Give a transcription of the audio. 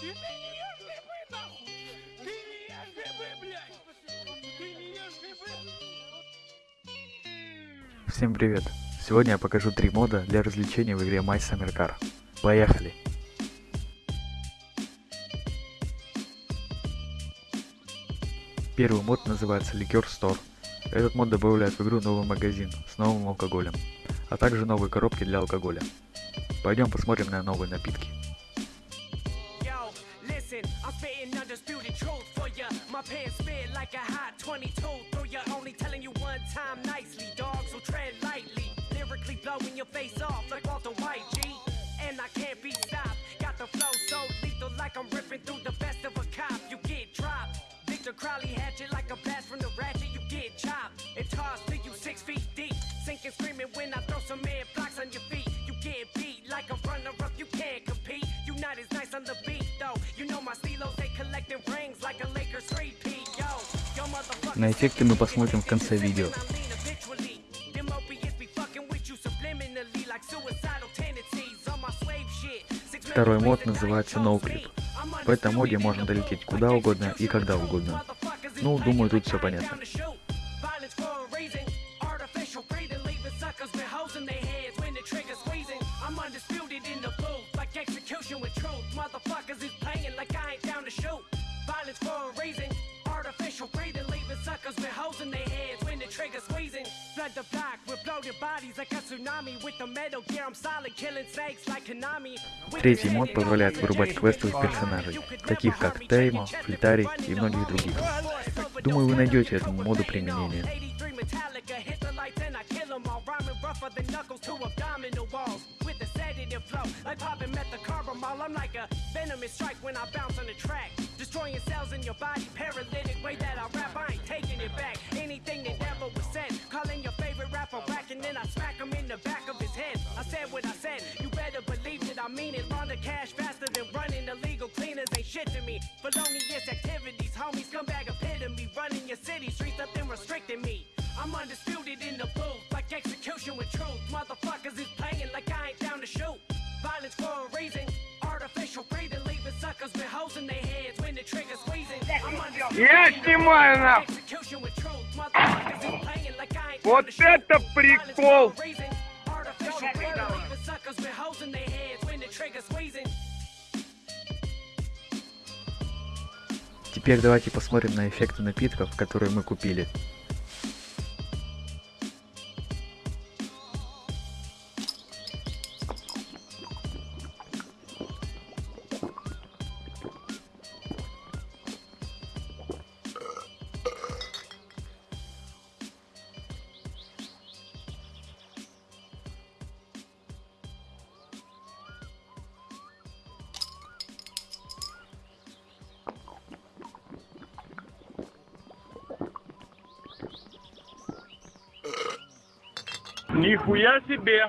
Ты не ешь грибы, нахуй! Ты не ешь грибы, блядь! Ты не ешь грибы! Всем привет! Сегодня я покажу три мода для развлечений в игре My Summer Car. Поехали! Первый мод называется Liquor Store. Этот мод добавляет в игру новый магазин с новым алкоголем, а также новые коробки для алкоголя. Пойдем посмотрим на новые напитки. Listen, I'm spitting undisputed truth for ya. My pants spit like a hot 22 through ya. Only telling you one time nicely, dog, so tread lightly. Lyrically blowing your face off like Walter White, G. And I can't be stopped. Got the flow so lethal like I'm ripping through the best of a cop. You get dropped. Victor Crowley hatchet like a blast from the ratchet. На эффекты мы посмотрим в конце видео. Второй мод называется NoClip. В этом моде можно долететь куда угодно и когда угодно. Ну, думаю, тут все понятно. Holes in their heads when the trigger squeezing. Flood the block with bloated bodies like a tsunami. With the metal gear, I'm solid, killing snakes like Konami. Третий мод позволяет вырубать квестовых персонажей, таких как Теймо, Флитарий и многих других. Думаю, вы найдете этому моду применение. 83 Metallica, hit the lights and I kill 'em all. Rhyming rougher than knuckles to abdominal walls. With a sedative flow, like popping methacarbamol. I'm like a venomous strike when I bounce on the track. Destroying cells in your body, paralytic way that I rap, I ain't taking it back. Anything that never was said, calling your favorite rapper whack, and then I smack him in the back of his head. I said what I said, you better believe that I mean it. Launder cash faster than running illegal cleaners ain't shit to me. Felonious activities, homies, come back epitome. Running your city streets, nothing restricting me. I'm undisputed in the their heads when the trigger squeezing. Теперь давайте посмотрим на эффекты напитков, которые мы купили. Нихуя себе!